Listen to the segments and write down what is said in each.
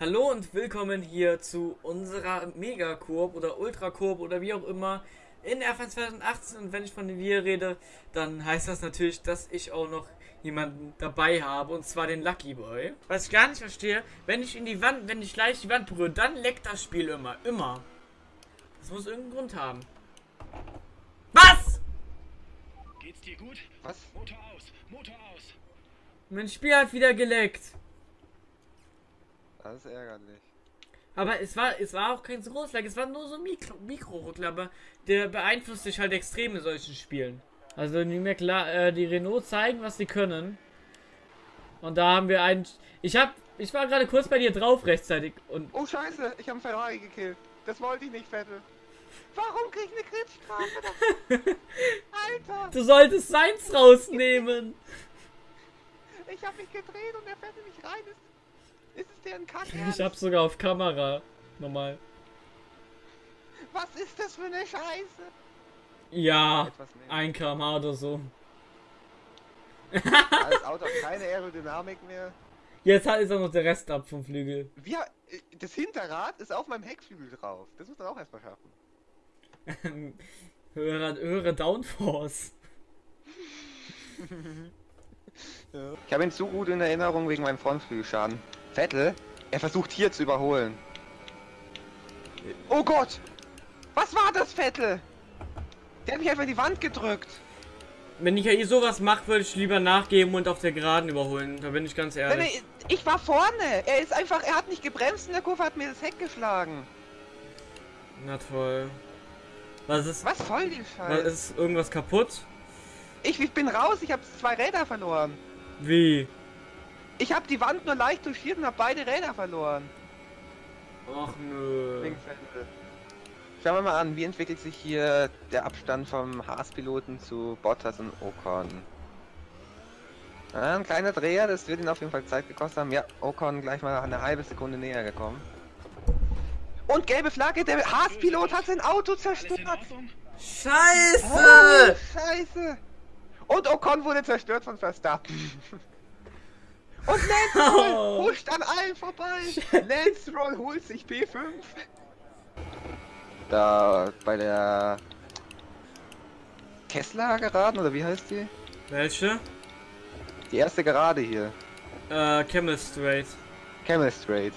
Hallo und willkommen hier zu unserer Mega-Koop oder Ultra-Koop oder wie auch immer in F1 2018 und wenn ich von wir rede, dann heißt das natürlich, dass ich auch noch jemanden dabei habe und zwar den Lucky Boy. Was ich gar nicht verstehe, wenn ich in die Wand, wenn ich gleich die Wand berühre, dann leckt das Spiel immer, immer. Das muss irgendeinen Grund haben. Was? Geht's dir gut? Was? Motor aus, Motor aus. Mein Spiel hat wieder geleckt. Das ist ärgerlich. Aber es war, es war auch kein so großes Lag, es war nur so ein Mikro, Mikro aber der beeinflusst sich halt extrem in solchen Spielen. Also klar, äh, die Renault zeigen, was sie können. Und da haben wir einen. Ich hab. Ich war gerade kurz bei dir drauf rechtzeitig und. Oh scheiße, ich habe einen Ferrari gekillt. Das wollte ich nicht, Vettel. Warum krieg ich eine Gridstrafe? Alter! Du solltest seins rausnehmen! Ich habe mich gedreht und der Vettel nicht rein ist. Ist es der ein Kack? Ich hab's sogar auf Kamera. Normal. Was ist das für eine Scheiße? Ja, Etwas nehmen. 1 km oder so. Das Auto hat keine Aerodynamik mehr. Jetzt hat ist auch noch der Rest ab vom Flügel. Wir, das Hinterrad ist auf meinem Heckflügel drauf. Das muss man auch erstmal schaffen. höhere, höhere Downforce. Ich habe ihn zu gut in Erinnerung wegen meinem Frontflügelschaden. Vettel, er versucht hier zu überholen. Oh Gott! Was war das, Vettel? Der hat mich einfach in die Wand gedrückt. Wenn ich ja eh sowas mache, würde ich lieber nachgeben und auf der Geraden überholen. Da bin ich ganz ehrlich. ich war vorne. Er ist einfach, er hat nicht gebremst in der Kurve, hat mir das Heck geschlagen. Na toll. Was ist. Was soll die Scheiße? ist irgendwas kaputt? Ich, ich bin raus, ich habe zwei Räder verloren. Wie? Ich habe die Wand nur leicht touchiert und habe beide Räder verloren. Ach nö. Schauen wir mal an, wie entwickelt sich hier der Abstand vom Haas-Piloten zu Bottas und Ocon. Ah, ein kleiner Dreher, das wird ihn auf jeden Fall Zeit gekostet haben. Ja, Ocon gleich mal eine halbe Sekunde näher gekommen. Und gelbe Flagge, der Haas-Pilot hat sein Auto zerstört. Scheiße! Oh, Scheiße! Und Ocon wurde zerstört von Verstappen. Und Lance Roll Oh. huscht an allen vorbei. Lance Roll holt sich P5. Da bei der Kessler geraden oder wie heißt die? Welche? Die erste Gerade hier. Äh, Camel Straight. Camel Straight.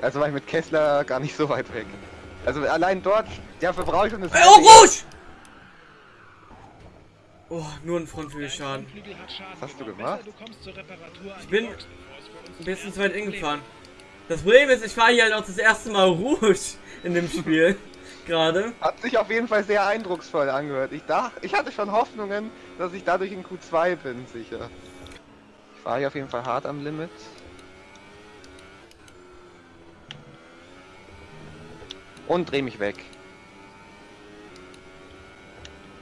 Also war ich mit Kessler gar nicht so weit weg. Also allein dort, dafür brauche ich schon das. Oh, Rouge! Oh, nur ein Frontflügelschaden. Was hast du gemacht? Besser, Du kommst zur Reparatur an bin Ein bisschen zu weit hingefahren. Das Problem ist, ich fahre hier halt auch das erste Mal Rouge in dem Spiel. Gerade. Hat sich auf jeden Fall sehr eindrucksvoll angehört. Ich dachte, ich hatte schon Hoffnungen, dass ich dadurch in Q2 bin, sicher. Ich fahre hier auf jeden Fall hart am Limit. Und dreh mich weg.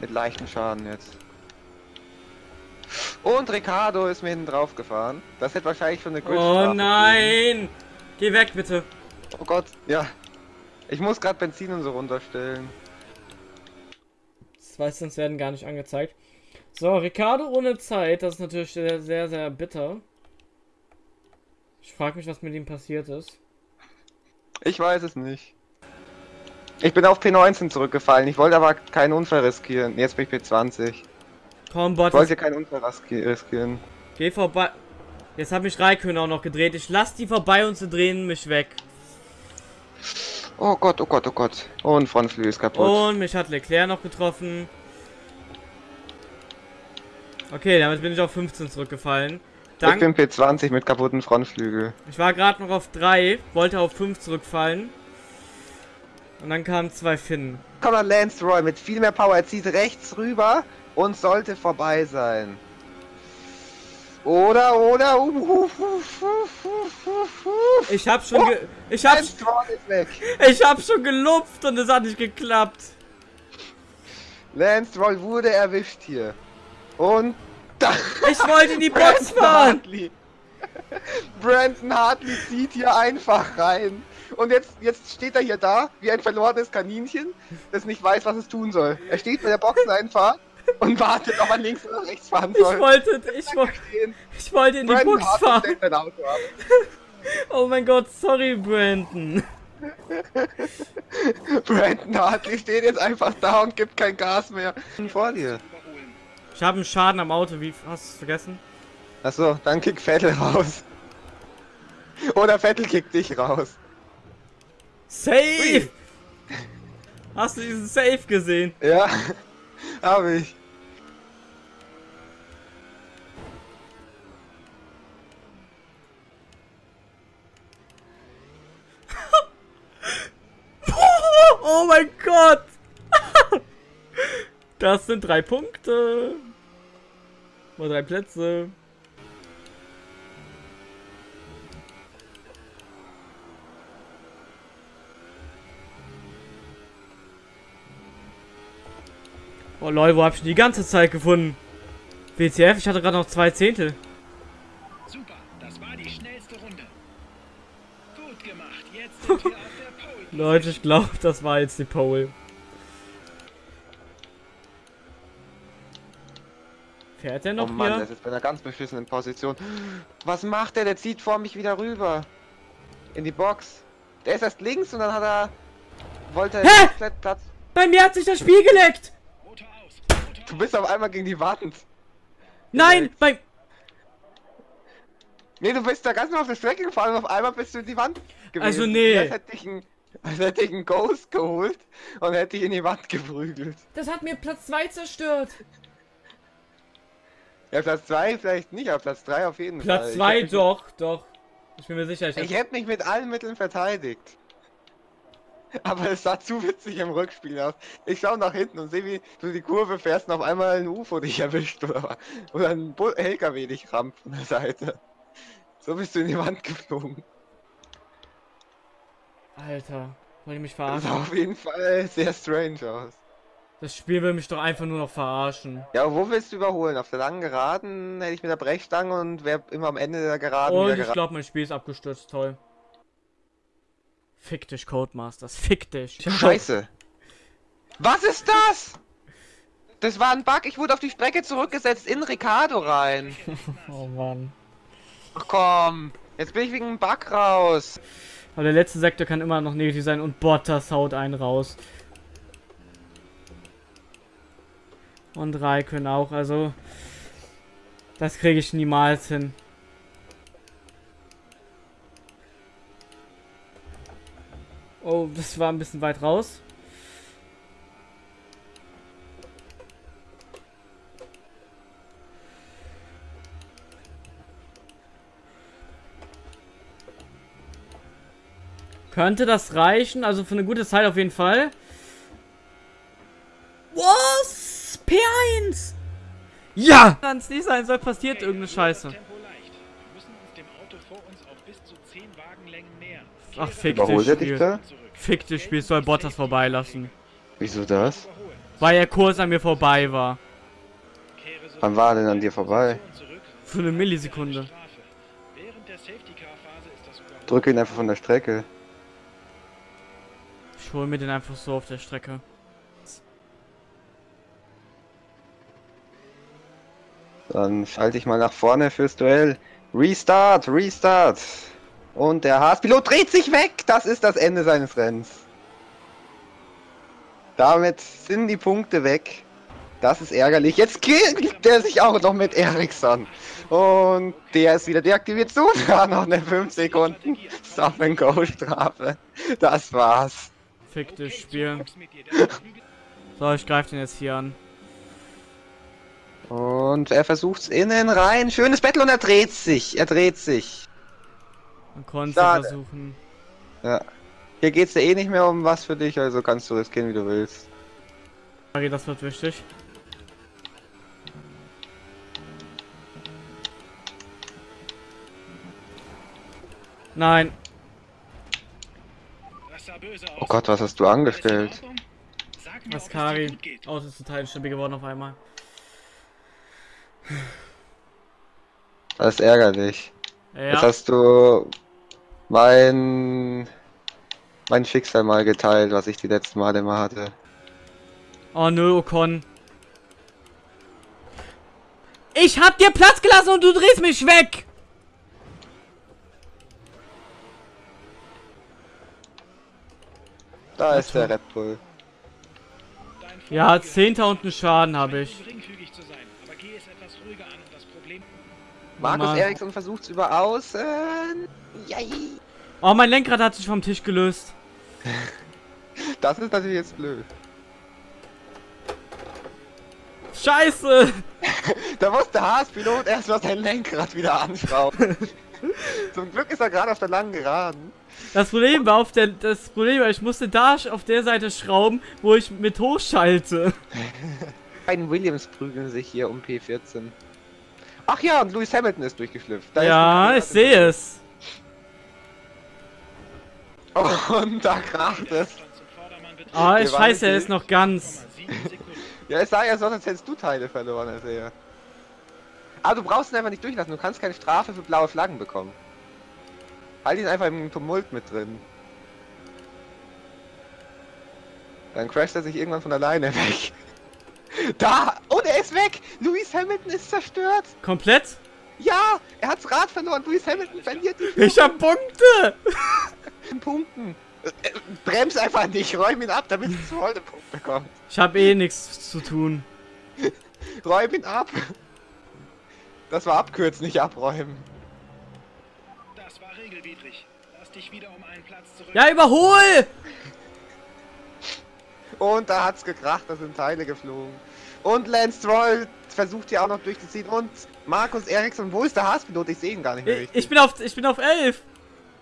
Mit leichtem Schaden jetzt. Und Ricardo ist mir hinten drauf gefahren. Das hätte wahrscheinlich schon eine Gridstrafe Oh gegeben. nein! Geh weg, bitte. Oh Gott, ja. Ich muss gerade Benzin und so runterstellen. Das weiß sonst werden gar nicht angezeigt. So, Ricardo ohne Zeit. Das ist natürlich sehr, sehr, sehr bitter. Ich frage mich, was mit ihm passiert ist. Ich weiß es nicht. Ich bin auf P19 zurückgefallen. Ich wollte aber keinen Unfall riskieren. Jetzt bin ich P20. Komm, Ich Bot, wollte keinen Unfall riski- riskieren. geh vorbei. Jetzt hat mich Raikön auch noch gedreht. Ich lass die vorbei und sie drehen mich weg. Oh Gott, oh Gott, oh Gott. Und Frontflügel ist kaputt. Und mich hat Leclerc noch getroffen. Okay, damit bin ich auf 15 zurückgefallen. ich Dank, bin P20 mit kaputten Frontflügel. ich war gerade noch auf 3, wollte auf 5 zurückfallen. Und dann kamen zwei Finnen. Komm mal, Lance Roy mit viel mehr Power. Er zieht rechts rüber und sollte vorbei sein. Oder, oder. Uh, uh, uh, uh. Ich hab schon ge ich hab, ich hab schon gelupft und es hat nicht geklappt. Lance Roll wurde erwischt hier. Und da. Ich wollte in die Box fahren. Hartley. Brandon Hartley zieht hier einfach rein. Und jetzt, jetzt steht er hier da, wie ein verlorenes Kaninchen, das nicht weiß, was es tun soll. Er steht bei der Boxeneinfahrt und wartet, ob er links oder rechts fahren Ich soll. wollte, ich wollte, Stehen. ich wollte in die Brandon Box fahren. Oh mein Gott, sorry, Brandon. Brandon Hartley steht jetzt einfach da und gibt kein Gas mehr. Vor dir. Ich habe einen Schaden am Auto, wie hast du es vergessen? Achso, dann kick Vettel raus. Oder Vettel kickt dich raus. Safe! Hast du diesen Safe gesehen? Ja, hab ich. Oh mein Gott! Das sind drei Punkte. Oder drei Plätze. Oh lol, wo hab ich die ganze Zeit gefunden? WTF, ich hatte gerade noch zwei Zehntel. Super, das war die schnellste Runde. Gut gemacht, jetzt sind wir. Leute, ich glaube, das war jetzt die Pole. Fährt er Oh noch Mann, der hier? ist jetzt bei einer ganz beschissenen Position. Was macht der? Der zieht vor mich wieder rüber. In die Box. Der ist erst links und dann hat er... Wollte er Hä? komplett Platz... Bei mir hat sich das Spiel geleckt! Du bist auf einmal gegen die Wand. Nein, bei... Nee, du bist da ganz normal auf der Strecke gefahren und auf einmal bist du in die Wand gewesen. Also nee. Als hätte ich einen, als hätte ich einen Ghost geholt und hätte ich in die Wand geprügelt. Das hat mir Platz 2 zerstört. Ja, Platz 2 vielleicht nicht, aber Platz 3 auf jeden Fall. Platz Ich 2 hätte mich- doch, doch. Ich bin mir sicher, ich, Ich hätte mich mit allen Mitteln verteidigt. Aber es sah zu witzig im Rückspiel aus. Ich schaue nach hinten und sehe, wie du die Kurve fährst und auf einmal ein UFO dich erwischt oder, oder ein LKW dich rammt von der Seite. So bist du in die Wand geflogen. Alter, wollt ihr mich Das verarschen? sah auf jeden Fall sehr strange aus. Das Spiel will mich doch einfach nur noch verarschen. Ja, wo willst du überholen? Auf der langen Geraden hätte ich mit der Brechstange und wäre immer am Ende der Geraden Und ich glaube, mein Spiel ist abgestürzt, toll. Fick dich, Codemasters, fick dich. Scheiße. Was ist das? Das war ein Bug. Ich wurde auf die Strecke zurückgesetzt in Ricardo rein. Oh Mann. Ach komm. Jetzt bin ich wegen einem Bug raus. Aber der letzte Sektor kann immer noch negativ sein und Bottas haut einen raus. Und Raikön auch, also... Das kriege ich niemals hin. Oh, das war ein bisschen weit raus. Könnte das reichen? Also für eine gute Zeit auf jeden Fall. Was? P1! Ja! Wenn es nicht sein soll, passiert irgendeine Scheiße. Tempo leicht. Wir müssen uns dem Auto vor uns auf bis zu 10 Wagenlängen nähern. Ach, fick Überholt dich, Spiel. da? Fick dich, Spiel. Soll Bottas vorbeilassen. Wieso das? Weil er kurz an mir vorbei war. Wann war er denn an dir vorbei? zurück. Für eine Millisekunde. Strafe. Während der Safety-Car-Phase ist das Überholen. Drücke ihn einfach von der Strecke. Ich hol mir den einfach so auf der Strecke. Dann schalte ich mal nach vorne fürs Duell. Restart, Restart. Und der Haas-Pilot dreht sich weg. Das ist das Ende seines Rennens. Damit sind die Punkte weg. Das ist ärgerlich. Jetzt killt er sich auch noch mit Ericsson. Und der ist wieder deaktiviert. Sogar noch eine 5 Sekunden Stop-and-Go-Strafe. Das war's. Fick dich, Spiel. So, ich greife den jetzt hier an. Und er versucht's innen rein. Schönes Battle und er dreht sich. Er dreht sich. Man konnte versuchen. Ja. Hier geht's ja eh nicht mehr um was für dich, also kannst du riskieren, wie du willst. Okay, das wird wichtig. Nein. Das sah böse aus. Oh Gott, was hast du angestellt? Askari. gut geht. Auto ist total stabil geworden auf einmal. Das ist ärgerlich. Jetzt Ja. hast du mein mein Schicksal mal geteilt, was ich die letzten Male immer hatte. Oh nö, Ocon. Ich hab dir Platz gelassen und du drehst mich weg! Da ist der Red Bull. Ja, Vorteil 10.000 Schaden habe ich. geringfügig zu sein, aber geh es etwas ruhiger an und das Problem Markus Mann. Eriksson versucht's über außen. Yay. Oh, mein Lenkrad hat sich vom Tisch gelöst. Das ist natürlich jetzt blöd. Scheiße! Da muss der Haas-Pilot erstmal sein Lenkrad wieder anschrauben. Zum Glück ist er gerade auf der langen Geraden. Das Problem war auf der, das Problem war, ich musste da auf der Seite schrauben, wo ich mit hochschalte. Beiden Williams prügeln sich hier um P14. Ach ja, und Lewis Hamilton ist durchgeschlüpft. Da ja, ich ist sehe es. Und da kracht es. Ah, ich waren scheiße, er ist noch ganz. 0,7 Sekunden. Ja, es sah ja so aus, als hättest du Teile verloren, als er. Aber du brauchst ihn einfach nicht durchlassen. Du kannst keine Strafe für blaue Flaggen bekommen. Halt ihn einfach im Tumult mit drin. Dann crasht er sich irgendwann von alleine weg. Da! Und er ist weg! Lewis Hamilton ist zerstört! Komplett? Ja! Er hat's Rad verloren! Lewis Hamilton verliert die Ich hab Punkte! Punkten! Äh, äh, Brems einfach nicht, räum ihn ab, damit es voll den Punkt bekommt. Ich hab eh nichts zu tun. Räum ihn ab! Das war abkürzen, nicht abräumen. Das war regelwidrig. Lass dich wieder um einen Platz zurück. Ja, überhol! Und da hat's gekracht, da sind Teile geflogen. Und Lance Stroll versucht hier auch noch durchzuziehen. Und Markus Eriksson, wo ist der Haas-Pilot? Ich sehe ihn gar nicht mehr Ich, richtig. ich bin auf, ich bin auf 11.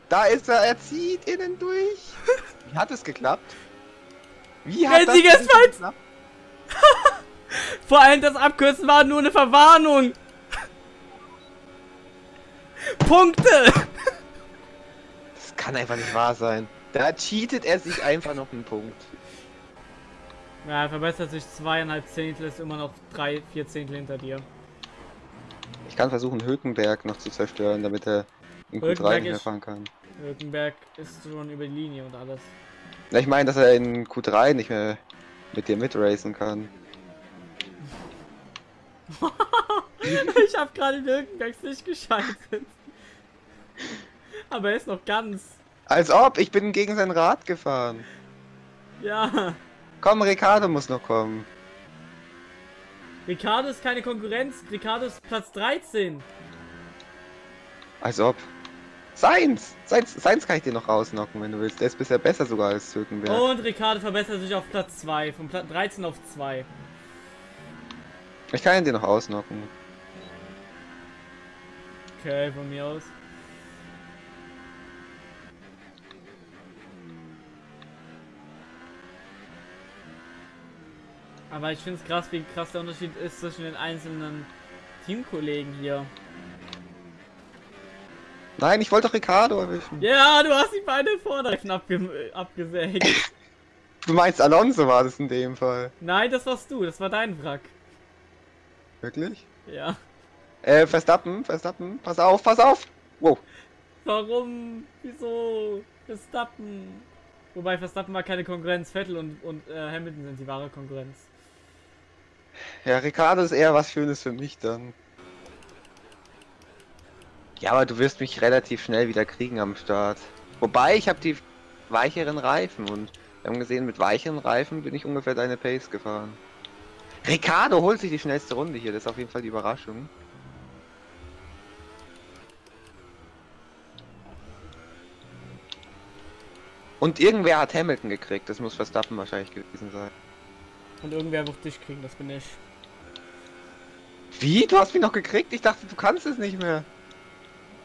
Da ist er, er zieht innen durch. Wie hat es geklappt? Wie hat Einziges das geklappt? Vor allem das Abkürzen war nur eine Verwarnung. Punkte! Das kann einfach nicht wahr sein. Da cheatet er sich einfach noch einen Punkt. Ja, er verbessert sich zweieinhalb Zehntel, ist immer noch drei, vier Zehntel hinter dir. Ich kann versuchen, Hülkenberg noch zu zerstören, damit er in Q3 Hülkenberg nicht mehr fahren kann. Hülkenberg ist schon über die Linie und alles. Na, ich meine, dass er in Q3 nicht mehr mit dir mitracen kann. ich hab gerade in Hülkenbergs nicht geschaltet. Aber er ist noch ganz. Als ob, ich bin gegen sein Rad gefahren. Ja. Komm, Ricardo muss noch kommen. Ricardo ist keine Konkurrenz. Ricardo ist Platz 13. Als ob. Seins! Seins, Seins kann ich dir noch rausnocken, wenn du willst. Der ist bisher besser sogar als Hülkenberg. Und Ricardo verbessert sich auf Platz 2. Von Platz 13 auf 2. Ich kann ihn dir noch ausnocken. Okay, von mir aus. Aber ich finde es krass, wie krass der Unterschied ist zwischen den einzelnen Teamkollegen hier. Nein, ich wollte doch Ricardo erwischen. Ja, du hast die beiden Vorderreifen abge abgesägt. Du meinst Alonso war das in dem Fall. Nein, das warst du, das war dein Wrack. Wirklich? Ja. Äh, Verstappen, Verstappen, pass auf, pass auf! Wow. Warum? Wieso? Verstappen. Wobei Verstappen war keine Konkurrenz, Vettel und, und äh, Hamilton sind die wahre Konkurrenz. Ja, Ricardo ist eher was Schönes für mich dann. Ja, aber du wirst mich relativ schnell wieder kriegen am Start. Wobei, ich habe die weicheren Reifen und wir haben gesehen, mit weicheren Reifen bin ich ungefähr deine Pace gefahren. Ricardo holt sich die schnellste Runde hier, das ist auf jeden Fall die Überraschung. Und irgendwer hat Hamilton gekriegt, das muss Verstappen wahrscheinlich gewesen sein. Und irgendwer wird dich kriegen, das bin ich. Wie? Du hast mich noch gekriegt? Ich dachte, du kannst es nicht mehr.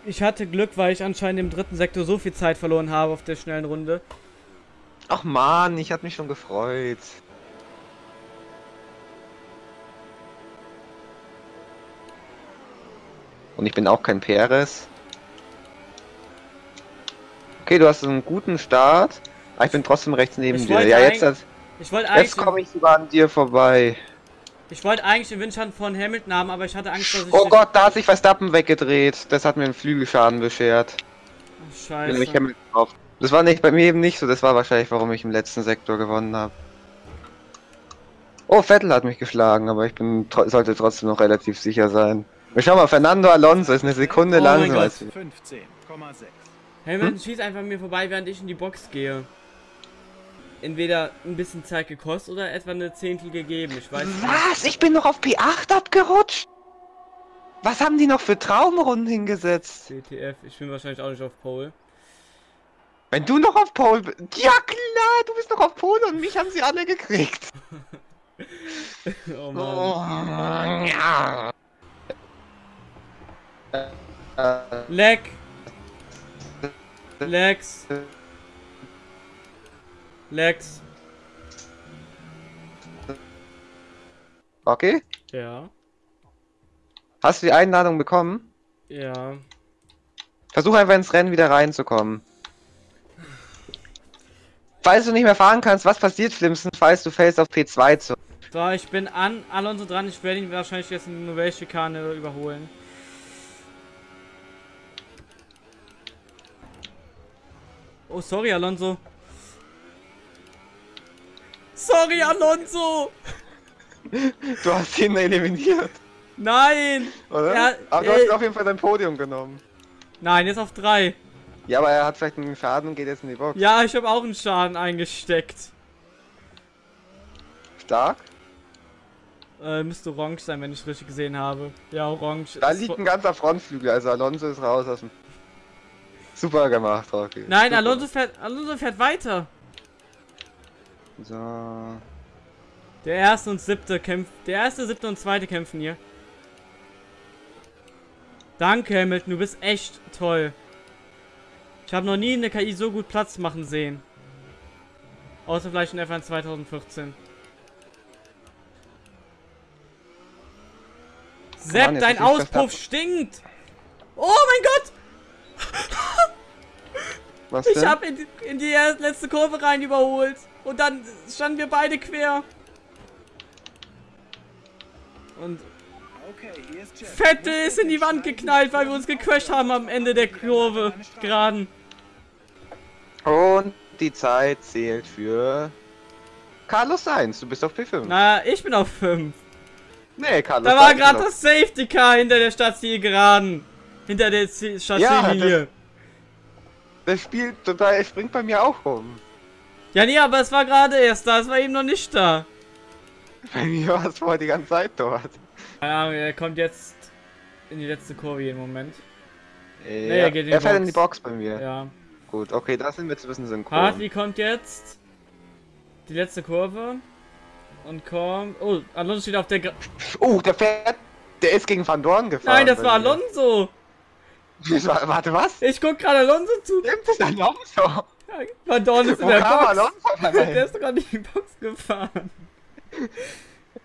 Ich hatte Glück, weil ich anscheinend im dritten Sektor so viel Zeit verloren habe auf der schnellen Runde. Ach man, ich hatte mich schon gefreut. Und ich bin auch kein Perez. Okay, du hast einen guten Start. Aber ich bin trotzdem rechts neben Ich dir. Ja, jetzt, eigentlich- Ich wollte jetzt eigentlich, komme ich sogar an dir vorbei. ich wollte eigentlich den Windschatten von Hamilton haben, aber ich hatte Angst, dass ich. Oh Gott, da hat sich Verstappen weggedreht. Das hat mir einen Flügelschaden beschert. Ach, Bin nämlich Scheiße. Hamilton drauf. Das war nicht bei mir eben nicht so. Das war wahrscheinlich, warum ich im letzten Sektor gewonnen habe. Oh, Vettel hat mich geschlagen, aber ich bin tro sollte trotzdem noch relativ sicher sein. Wir schauen mal, Fernando Alonso ist eine Sekunde Oh mein langsamer Gott. als wir. 15,6. Hamilton schießt einfach mir vorbei, während ich in die Box gehe. Entweder ein bisschen Zeit gekostet oder etwa eine Zehntel gegeben. Ich weiß nicht. Was? Ich bin noch auf P8 abgerutscht? Was haben die noch für Traumrunden hingesetzt? CTF, ich bin wahrscheinlich auch nicht auf Pole. Wenn du noch auf Pole bist. Ja klar, du bist noch auf Pole und mich haben sie alle gekriegt. oh Oh, Mann. ja. Leck! Lex! Lex! Okay. Ja. Hast du die Einladung bekommen? Ja. Versuch einfach ins Rennen wieder reinzukommen. Falls du nicht mehr fahren kannst, was passiert, Flimsen, falls du fällst auf P2 zu? So, ich bin an Alonso dran. Ich werde ihn wahrscheinlich jetzt in der Schikane überholen. Oh, sorry, Alonso. Sorry, Alonso! Du hast ihn eliminiert, Nein! oder? Ja, aber du hast auf jeden Fall dein Podium genommen. Nein, jetzt auf drei. Ja, aber er hat vielleicht einen Schaden und geht jetzt in die Box. Ja, ich habe auch einen Schaden eingesteckt. Stark. Äh, müsste orange sein, wenn ich richtig gesehen habe. Ja, orange. Da liegt ein ganzer Frontflügel, also Alonso ist raus aus dem... Super gemacht, Rocky. Nein, Super. Alonso fährt, Alonso fährt weiter. So... Der erste und siebte kämpft. Der erste, siebte und zweite kämpfen hier. Danke, Hamilton, du bist echt toll. Ich habe noch nie eine KI so gut Platz machen sehen. Außer vielleicht in F1 2014. Sepp, dein Auspuff stinkt! Oh mein Gott! Was Ich denn? hab in, die- in die letzte Kurve rein überholt. Und dann standen wir beide quer. Und. Vettel ist in die Wand geknallt, weil wir uns gecrashed haben am Ende der Kurve. Geraden. Und die Zeit zählt für... Carlos Sainz, du bist auf P5. Naja, ich bin auf 5. Nee, Carlos Da war gerade das Safety Car hinter der Stadtziel geraden. Hinter der Z- Stadtziellinie. auf- Das Spiel total, springt bei mir auch rum. Ja, nee, aber es war gerade erst da. Es war eben noch nicht da. Bei mir war es vorher die ganze Zeit dort. Keine Ahnung, er kommt jetzt in die letzte Kurve jeden Moment. Äh, er geht in die er fährt Box. in die Box bei mir. Ja. Gut, okay, da sind wir zu wissen synchron. Hartley kommt jetzt. Die letzte Kurve. Und kommt. Oh, Alonso steht auf der. Gra Oh, der fährt. Der ist gegen Van Dorn gefahren. Nein, das war. Alonso. War, warte, was? Ich guck gerade Alonso zu. Stimmt, das ist Alonso. Dorn ist in Wo der Box. Der ist doch gerade in die Box gefahren.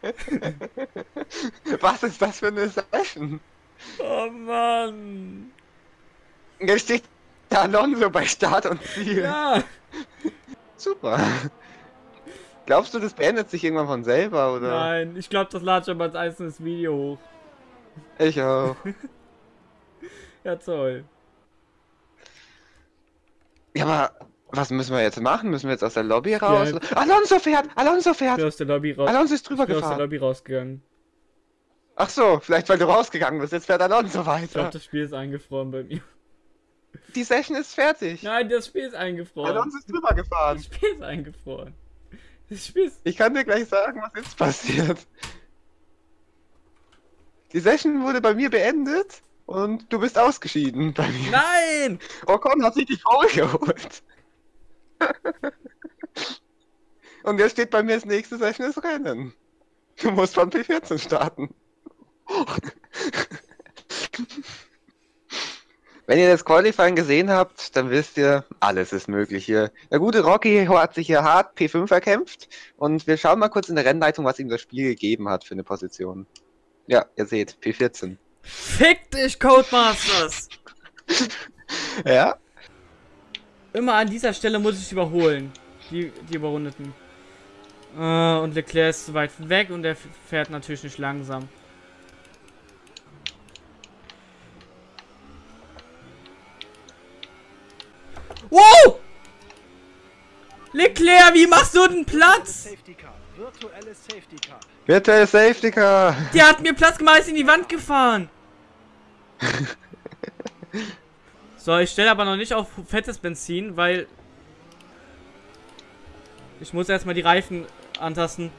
Was ist das für eine Session? Oh Mann. Jetzt steht der Alonso bei Start und Ziel. Ja. Super. Glaubst du, das beendet sich irgendwann von selber, oder? Nein, ich glaube, das lade ich aber als einzelnes Video hoch. Ich auch. Ja, toll. Ja, aber was müssen wir jetzt machen? Müssen wir jetzt aus der Lobby raus? Alonso fährt! Alonso Ich bin fährt! aus der Lobby raus. Alonso ist drüber Ich bin aus der gefahren. Lobby rausgegangen. Ach so, vielleicht weil du rausgegangen bist. Jetzt fährt Alonso Ich glaube, weiter. das Spiel ist eingefroren bei mir. Die Session ist fertig. Nein, das Spiel ist eingefroren. Alonso ist drüber gefahren. Das Spiel ist eingefroren. Das Spiel ist. Ich kann dir gleich sagen, was jetzt passiert. Die Session wurde bei mir beendet und du bist ausgeschieden bei mir. Nein! Ocon hat sich die Foul geholt. und jetzt steht bei mir das nächste Session Rennen. Du musst von P14 starten. Wenn ihr das Qualifying gesehen habt, dann wisst ihr, alles ist möglich hier. Der gute Rocky hat sich hier hart P5 erkämpft und wir schauen mal kurz in der Rennleitung, was ihm das Spiel gegeben hat für eine Position. Ja, ihr seht, P14. Fick dich, Codemasters! Ja? Immer an dieser Stelle muss ich überholen. Die, die Überrundeten. Äh, und Leclerc ist zu weit weg und er fährt natürlich nicht langsam. Wow! Leclerc, wie machst du denn Platz? Virtuelles Safety Car. Virtual Safety Car. Der hat mir Platz gemacht, ist in die Wand gefahren. so, ich stelle aber noch nicht auf fettes Benzin, weil Ich muss erstmal die Reifen antasten.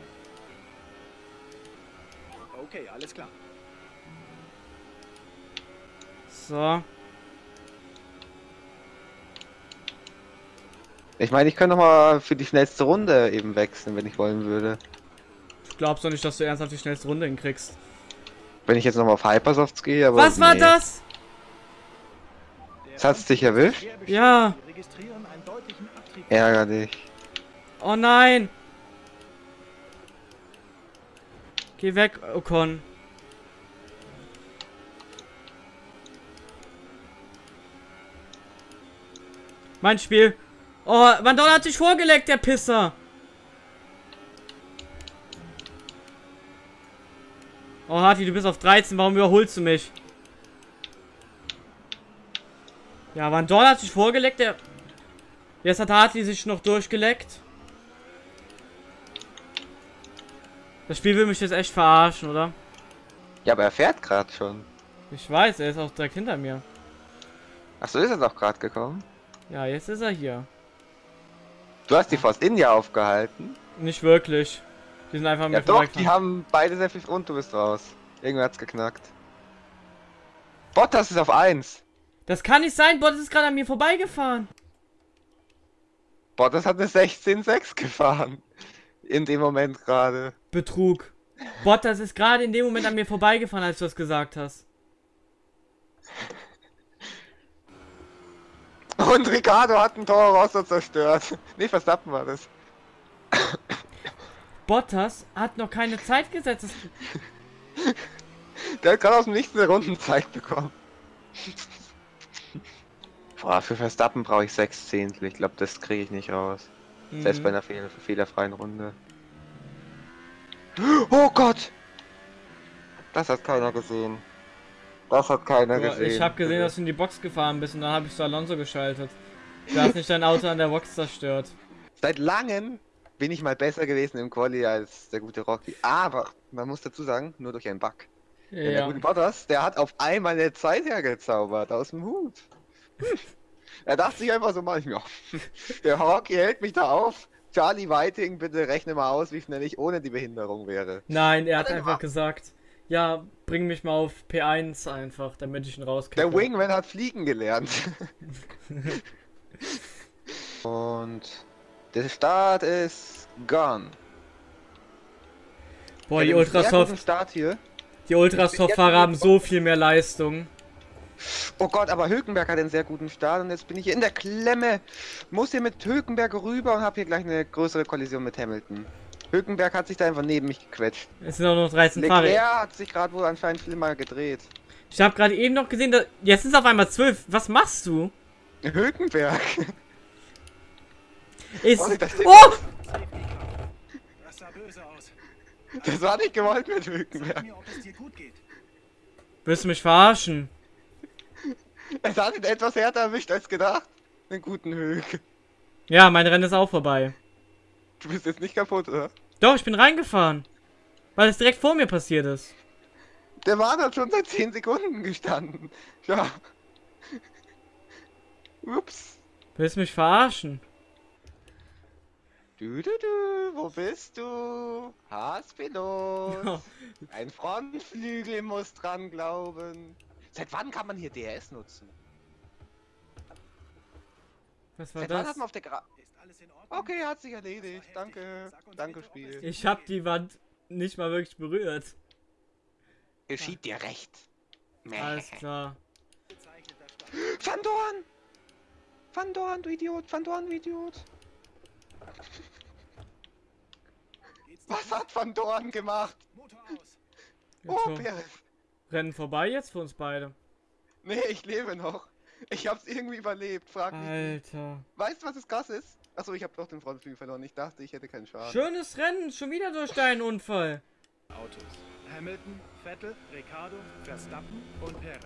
Okay, alles klar. So. Ich meine, ich könnte noch mal für die schnellste Runde eben wechseln, wenn ich wollen würde. Ich glaub's doch nicht, dass du ernsthaft die schnellste Runde hinkriegst. Wenn ich jetzt noch mal auf Hypersofts gehe, aber. Was war nee. das? Das hat's dich erwischt? Ja. Abtrieb. Ärgerlich. Oh nein. Geh weg, Ocon. Mein Spiel. Oh, Vandal hat sich vorgelegt, der Pisser. Oh, Harti, du bist auf 13. Warum überholst du mich? Ja, Van Dorn hat sich vorgelegt, der... Jetzt hat Hartley sich noch durchgeleckt. Das Spiel will mich jetzt echt verarschen, oder? Ja, aber er fährt gerade schon. Ich weiß, er ist auch direkt hinter mir. Ach so, ist er doch gerade gekommen. Ja, jetzt ist er hier. Du hast die Force India aufgehalten. Nicht wirklich. Die sind einfach an Ja mir doch, die haben beide sehr viel und du bist raus. Irgendwer hat's geknackt. Bottas ist auf 1. Das kann nicht sein, Bottas ist gerade an mir vorbeigefahren. Bottas hat eine 16.6 gefahren. In dem Moment gerade. Betrug. Bottas ist gerade in dem Moment an mir vorbeigefahren, als du das gesagt hast. Und Ricardo hat einen Toro Rosso zerstört. Nee, Verstappen war das. Bottas hat noch keine Zeit gesetzt. Der hat gerade aus dem Nichts eine Rundenzeit bekommen. Boah, für Verstappen brauche ich 6 Zehntel. Ich glaube, das kriege ich nicht raus. Selbst Mhm. bei einer fehl fehlerfreien Runde. Oh Gott! Das hat keiner gesehen. Das hat keiner Boah, gesehen. ich habe gesehen, dass du in die Box gefahren bist und dann habe ich zu Alonso geschaltet. Du hast nicht dein Auto an der Box zerstört. Seit langem bin ich mal besser gewesen im Quali als der gute Rocky. Aber, man muss dazu sagen, nur durch einen Bug. Denn der Ja. gute Bottas, der hat auf einmal eine Zeit hergezaubert aus dem Hut. Hm. Er dachte sich einfach so manchmal, der Rocky hält mich da auf. Charlie Whiting, bitte rechne mal aus, wie schnell ich ohne die Behinderung wäre. Nein, er hat einfach gesagt, ja, bring mich mal auf P1 einfach, damit ich ihn rauskriege. Der Wingman hat fliegen gelernt. Und der Start ist gone. Boah, die Ultrasoft, Start hier. die Ultrasoft-Fahrer haben so viel mehr Leistung. Oh Gott, aber Hülkenberg hat einen sehr guten Start und jetzt bin ich hier in der Klemme. Muss hier mit Hülkenberg rüber und habe hier gleich eine größere Kollision mit Hamilton. Hülkenberg hat sich da einfach neben mich gequetscht. Es sind auch noch 13 Leclerc Fahrer. hat sich gerade wohl anscheinend viel mal gedreht. Ich habe gerade eben noch gesehen, dass, jetzt sind es auf einmal 12. Was machst du? Hülkenberg. Ist, Oh! Das sah böse aus. Das war nicht gewollt mit Hülkenberg. mir, ob es dir gut geht. Willst du mich verarschen? Es hat ihn etwas härter erwischt als gedacht. Den guten Hülk. Ja, mein Rennen ist auch vorbei. Du bist jetzt nicht kaputt, oder? Doch, ich bin reingefahren. Weil es direkt vor mir passiert ist. Der Mann hat schon seit 10 Sekunden gestanden. Ja. Ups. Willst du mich verarschen? Du, du, du, wo bist du? Haspilot. Ja. Ein Frontflügel muss dran glauben. Seit wann kann man hier DRS nutzen? Was war Seit wann hat das? man auf der Gra Ist alles in Ordnung? Okay, hat sich erledigt. Danke. Danke, Spiel. Ich hab die Wand nicht mal wirklich berührt. Geschieht dir recht. Mäh. Alles klar. Van Dorn! Van Dorn, du Idiot! Van Dorn, du Idiot! Was hat Van Dorn gemacht? Motor aus. Oh. Perez! Rennen vorbei jetzt für uns beide. Nee, ich lebe noch. Ich hab's irgendwie überlebt, frag mich. nicht. Alter. Weißt du, was das krass ist? Achso, ich hab doch den Frontflügel verloren. Ich dachte, ich hätte keinen Schaden. Schönes Rennen, schon wieder durch deinen Unfall. Autos. Hamilton, Vettel, Ricardo, Verstappen und Perez.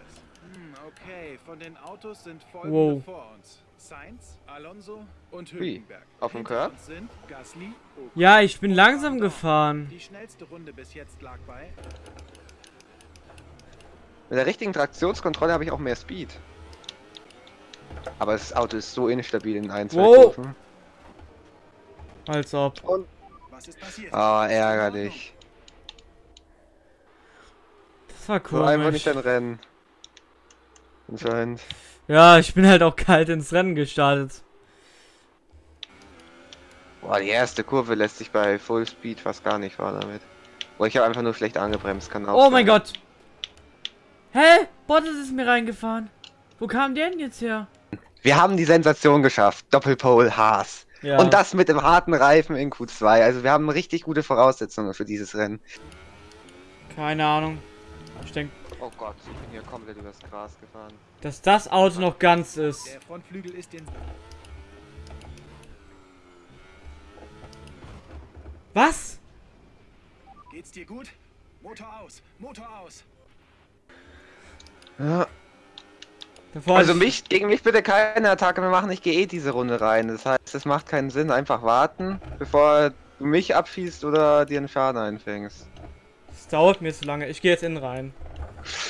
Hm, okay. Von den Autos sind folgende Wow. vor uns. Sainz, Alonso und Wie? Hülkenberg. Auf dem Curb? Gasly, Ja, ich bin langsam gefahren. Die schnellste Runde bis jetzt lag bei Mit der richtigen Traktionskontrolle habe ich auch mehr Speed. Aber das Auto ist so instabil in ein, zwei Wow. Kurven. Als ob. Und. Was ist passiert? Ah, ärgerlich. Das war So einfach nicht ein Rennen. Anscheinend. Ja, ich bin halt auch kalt ins Rennen gestartet. Boah, die erste Kurve lässt sich bei Full Speed fast gar nicht fahren damit. Boah, ich habe einfach nur schlecht angebremst, kann auch Oh mein sein. Gott. Hä? Bottas ist mir reingefahren. Wo kam der denn jetzt her? Wir haben die Sensation geschafft. Doppelpole Haas. Ja. Und das mit dem harten Reifen in Q2. Also wir haben richtig gute Voraussetzungen für dieses Rennen. Keine Ahnung. Ich denke, Oh Gott, ich bin hier komplett übers Gras gefahren. dass das Auto noch ganz ist. Der Frontflügel ist in. Was? Geht's dir gut? Motor aus! Motor aus! Ja. Bevor Also ich- mich, gegen mich bitte keine Attacke mehr machen, ich gehe eh diese Runde rein. Das heißt, es macht keinen Sinn, einfach warten, bevor du mich abschießt oder dir einen Schaden einfängst. Das dauert mir zu lange. Ich gehe jetzt innen rein.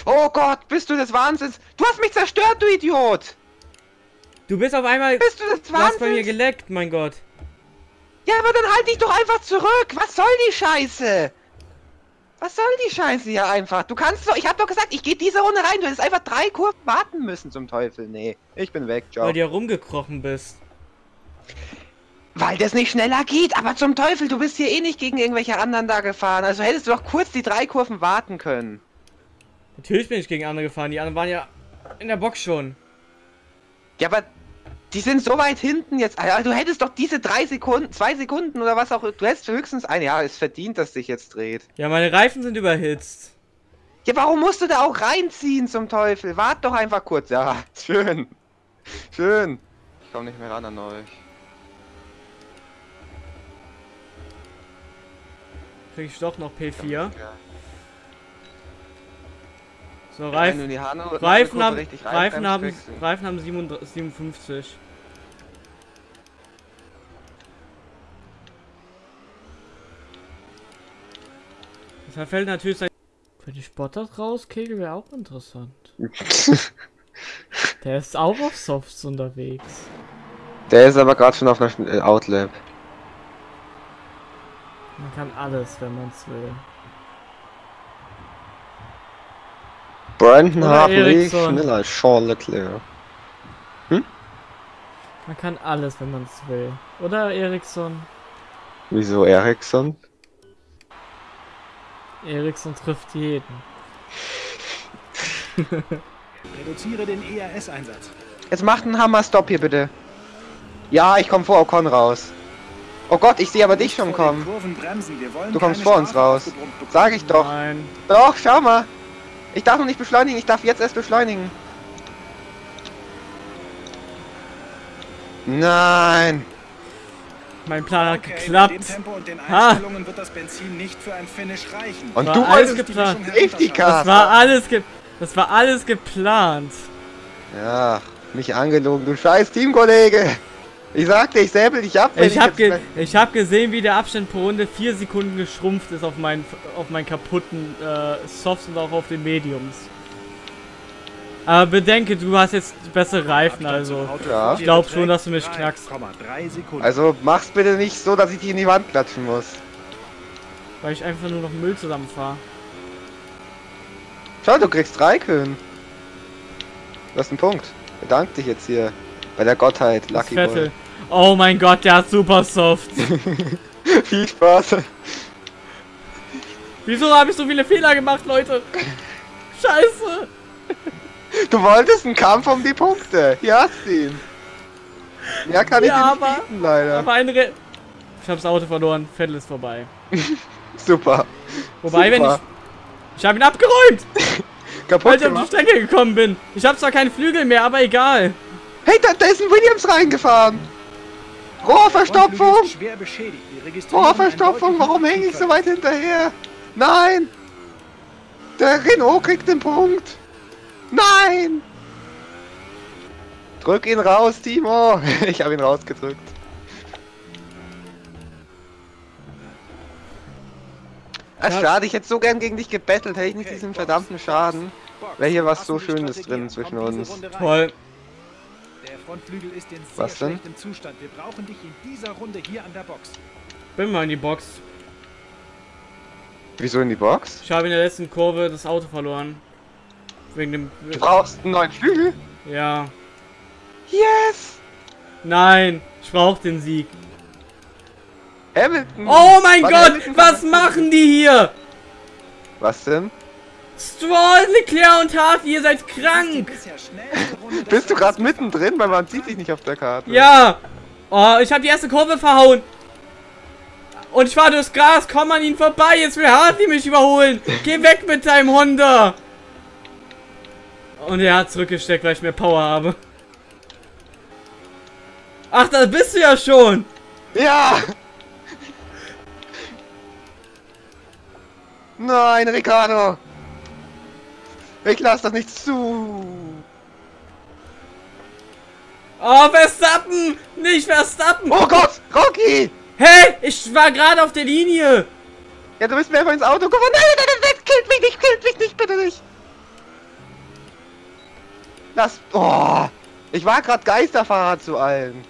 Oh Gott, bist du des Wahnsinns? Du hast mich zerstört, du Idiot! Du bist auf einmal. Bist du des Du hast bei mir Wahnsinns? geleckt, mein Gott. Ja, aber dann halt dich doch einfach zurück! Was soll die Scheiße? Was soll die Scheiße hier einfach? Du kannst doch, ich hab doch gesagt, ich gehe diese Runde rein. Du hättest einfach drei Kurven warten müssen zum Teufel. Nee, ich bin weg, ciao. Weil du ja rumgekrochen bist. Weil das nicht schneller geht, aber zum Teufel, du bist hier eh nicht gegen irgendwelche anderen da gefahren. Also hättest du doch kurz die drei Kurven warten können. Natürlich bin ich gegen andere gefahren. Die anderen waren ja in der Box schon. Ja, aber die sind so weit hinten jetzt. Alter, du hättest doch diese drei Sekunden, zwei Sekunden oder was auch. Du hättest höchstens ein. Ja, es verdient, dass sich jetzt dreht. Ja, meine Reifen sind überhitzt. Ja, warum musst du da auch reinziehen zum Teufel? Wart doch einfach kurz. Ja, schön. Schön. Ich komm nicht mehr ran an euch. Krieg ich doch noch P4. Ja. So, Reifen. Reifen haben, Reifen haben, Reifen haben 37 57. Das fällt natürlich sein. Wenn ich Bottas rauskegel, wäre auch interessant. Der ist auch auf Softs unterwegs. Der ist aber gerade schon auf einer äh, Outlap. Man kann alles, wenn man es will. Brandon Hartley Ericsson. schneller als Charles Leclerc. Man kann alles, wenn man es will. Oder Ericsson? Wieso Ericsson? Ericsson trifft jeden. Reduziere den ERS-Einsatz. Jetzt macht einen Hammer-Stop hier bitte. Ja, ich komme vor Ocon raus. Oh Gott, ich sehe aber dich schon kommen. Du kommst vor uns raus. Sag ich doch. Nein. Doch, schau mal. Ich darf noch nicht beschleunigen, ich darf jetzt erst beschleunigen. Nein. Mein Plan hat Okay, mit dem geklappt. Tempo und den Ha. Einstellungen wird das Benzin nicht für ein Finish reichen. Und War du alles geplant. Safety. Car. Das war alles ge das war alles geplant. Ja, mich angelogen, du scheiß Teamkollege. Ich sagte, ich säbel dich ab, wenn Ich habe jetzt ge ich hab gesehen, wie der Abstand pro Runde 4 Sekunden geschrumpft ist auf meinen auf meinen kaputten äh, Softs und auch auf den Mediums. Aber bedenke, du hast jetzt bessere Reifen, also. Ja. Ich dir glaub beträgt schon, dass du mich knackst. 3,3 Sekunden. Also mach's bitte nicht so, dass ich dich in die Wand klatschen muss. Weil ich einfach nur noch Müll zusammenfahre. Schau, du kriegst drei Köhen. Du hast einen Punkt. Bedank dich jetzt hier bei der Gottheit, Das Lucky Vettel. Oh mein Gott, der hat super Soft. Boy. Viel Spaß. Wieso habe ich so viele Fehler gemacht, Leute? Scheiße. Du wolltest einen Kampf um die Punkte. Hier hast du ihn. Mehr kann Ja, ich aber- nicht bieten, leider. Aber ein Re Ich habe das Auto verloren. Vettel ist vorbei. Super. Wobei, wenn Super. ich... Ich habe ihn abgeräumt, Kaputt weil ich auf die gemacht. Strecke gekommen bin. Ich habe zwar keine Flügel mehr, aber egal. Hey, da, da ist ein Williams reingefahren. Rohrverstopfung. Rohrverstopfung. Warum hänge ich so weit hinterher? Nein. Der Renault kriegt den Punkt. Nein. Drück ihn raus, Timo. Ich habe ihn rausgedrückt. Ach, schade, ich hätte so gern gegen dich gebettelt, hätte ich nicht diesen verdammten Schaden. Wäre hier was so Schönes drin zwischen uns. Toll. Der Frontflügel ist in sehr Was denn? schlechtem Zustand. Wir brauchen dich in dieser Runde hier an der Box. Bin mal in die Box. Wieso in die Box? Ich habe in der letzten Kurve das Auto verloren. Wegen dem. Du brauchst einen neuen Flügel? Ja. Yes! Nein, ich brauche den Sieg. Hamilton! Oh mein Wann Gott, Hamilton was machen die hier? Was denn? Stroll, Leclerc und Hartley, ihr seid krank. Bist du gerade mittendrin, weil man sieht dich nicht auf der Karte. Ja. Oh, ich habe die erste Kurve verhauen. Und ich war durchs Gras, komm an ihn vorbei, jetzt will Hartley mich überholen. Geh weg mit deinem Honda. Und er hat zurückgesteckt, weil ich mehr Power habe. Ach, da bist du ja schon. Ja! Nein, Ricardo! Ich lass das nicht zu! Oh, Verstappen! Nicht Verstappen! Oh Gott! Rocky! Hey, ich war gerade auf der Linie. Ja, du bist mir einfach ins Auto gefahren. Nein, nein, nein, nein, killt mich nicht, killt mich nicht, bitte nicht! Lass. Oh! Ich war gerade Geisterfahrer zu allen.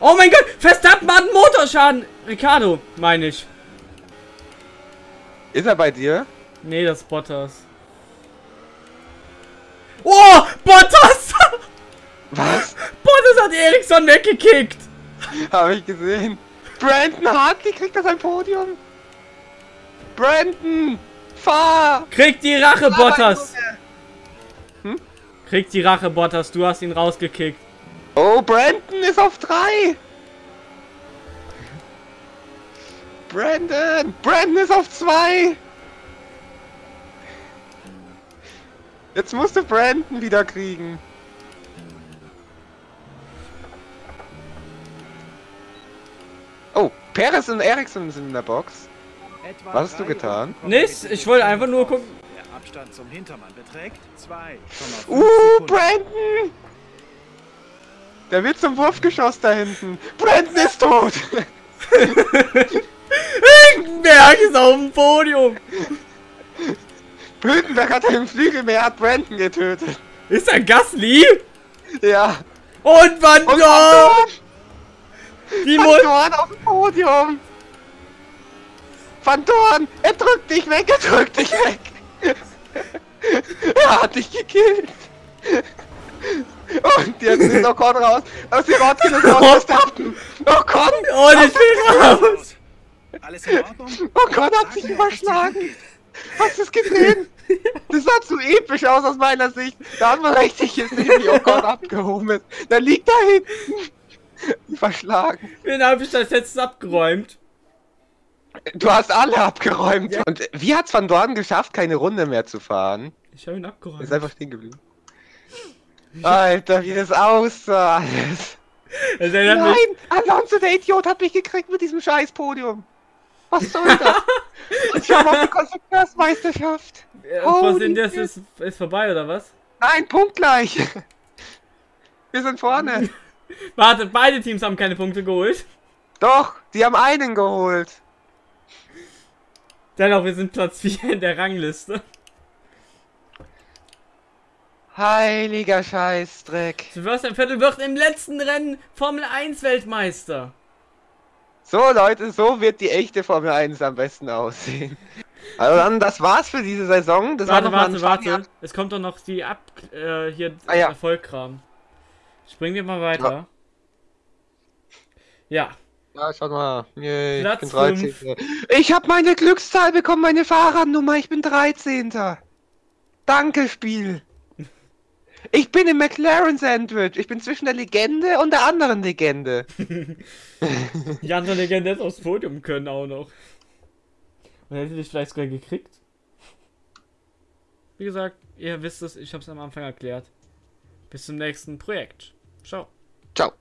Oh mein Gott, Verstappen hat einen Motorschaden. Ricardo, meine ich. Ist er bei dir? Nee, das ist Bottas. Oh, Bottas! Was? Bottas hat Eriksson weggekickt. Habe ich gesehen. Brandon Hartley kriegt das ein Podium. Brandon! Fahr! Krieg die Rache, Fahr, Bottas. Junge. Krieg die Rache, Bottas. Du hast ihn rausgekickt. Oh, Brandon ist auf drei! Brandon! Brandon ist auf zwei! Jetzt musst du Brandon wieder kriegen. Oh, Perez und Ericsson sind in der Box. Etwa Was hast du getan? Nichts, ich wollte einfach nur gucken. Abstand zum Hintermann beträgt 2,5 Uh. Brandon! Der wird zum Wurfgeschoss da hinten. Brandon ist tot! Berg ist auf dem Podium. Hülkenberg hat einen Flügel mehr, hat Brandon getötet. Ist er Gasly? Ja. Und Van Dorn. Die. Van Dorn auf dem Podium. Van Dorn, er drückt dich weg, er drückt dich weg. er hat dich gekillt. Und jetzt ist Ocon raus. Aus dem Rotkin ist raus. Verstappen. Ocon. Und ich bin raus. Alles in Ordnung? Ocon hat Sag sich überschlagen. Hast du es gesehen? Das sah zu episch aus aus meiner Sicht. Da hat man richtig gesehen, wie Ocon abgehoben ist. Der liegt da hinten. Verschlagen. Wen habe ich das jetzt abgeräumt? Du hast alle abgeräumt. Und wie hat's Van Dorn geschafft, keine Runde mehr zu fahren? Ich habe ihn abgeräumt. Ist einfach stehen geblieben. Alter, wie das aussah alles. Es erinnert Nein, mich, Alonso, der Idiot, hat mich gekriegt mit diesem scheiß Podium. Was soll das? Ich hab auf die Konstrukteursmeisterschaft. Holy was sind das ist, ist vorbei oder was? Nein, punktgleich. Wir sind vorne. Warte, beide Teams haben keine Punkte geholt. Doch, die haben einen geholt. Dennoch, wir sind Platz 4 in der Rangliste. Heiliger Scheißdreck. Sebastian Vettel wird im letzten Rennen Formel 1 Weltmeister. So Leute, so wird die echte Formel 1 am besten aussehen. Also dann, das war's für diese Saison. Das Warte, mal warte, warte. Schwanger- Es kommt doch noch die Ab... Äh, hier Ah, ja. Erfolgkram. Springen wir mal weiter. Ja. Ja, schaut mal. Yay, Platz ich bin 13. Ich habe meine Glückszahl bekommen, meine Fahrradnummer. Ich bin 13. Danke, Spiel. Ich bin im McLaren Sandwich. Ich bin zwischen der Legende und der anderen Legende. Die andere Legende hätte aufs Podium können auch noch. Und hätte dich vielleicht sogar gekriegt. Wie gesagt, ihr wisst es, ich habe es am Anfang erklärt. Bis zum nächsten Projekt. Ciao. Ciao.